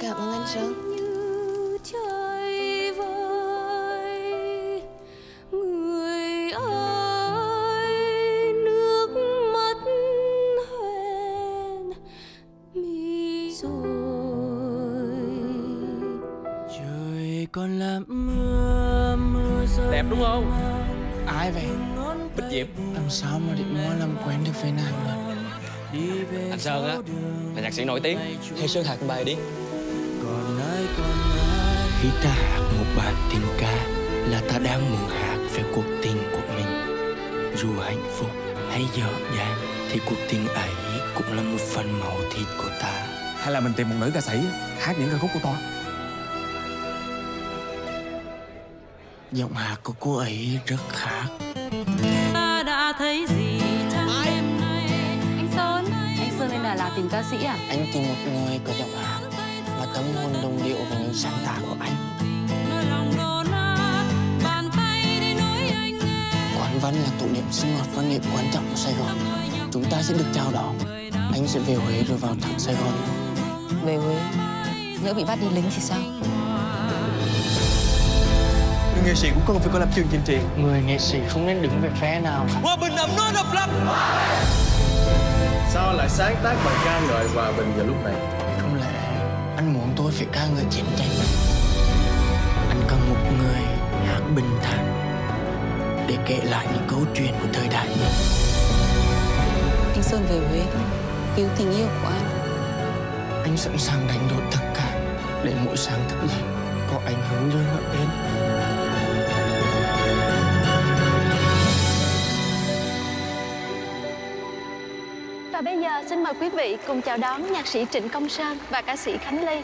Cảm ơn anh Sơn còn là mưa mưa rơi. Đẹp đúng không? Ai vậy? Bích Diệp. Làm sao mà định mua làm quen được với nàng được đi về Anh Sơn á Là nhạc sĩ nổi tiếng. Thế Sơn hát bài đi Khi ta hát một bài tình ca Là ta đang muốn hát về cuộc tình của mình. Dù hạnh phúc hay dở dang Thì cuộc tình ấy cũng là một phần máu thịt của ta. Hay là mình tìm một nữ ca sĩ hát những ca khúc của tôi Giọng hát của cô ấy rất khác. Ta đã thấy gì trong đêm nay? Anh Sơn Anh Sơn Đà Lạt tìm ca sĩ à? Anh tìm một người có giọng hát Tâm hồn đồng điệu với những sáng tác của anh. Quán Văn là tụ điểm sinh hoạt văn nghệ quan trọng của Sài Gòn. Chúng ta sẽ được chào đón. Anh sẽ về Huế rồi vào thẳng Sài Gòn. Về Huế? Nhỡ bị bắt đi lính thì sao? Người nghệ sĩ cũng cần phải có lập trường chính trị. Người nghệ sĩ không nên đứng về phe nào Hòa bình ấm no độc lập. Sao lại sáng tác bài ca ngợi hòa bình vào lúc này? Anh muốn tôi phải ca ngợi chiến tranh. Anh cần một người hát bình thản Để kể lại những câu chuyện của thời đại Anh Sơn về Huế Cứu tình yêu của anh. Anh sẵn sàng đánh đổi tất cả Để mỗi sáng thức dậy Có anh hướng dương ở bên Và bây giờ xin mời quý vị cùng chào đón nhạc sĩ Trịnh Công Sơn và ca sĩ Khánh Ly.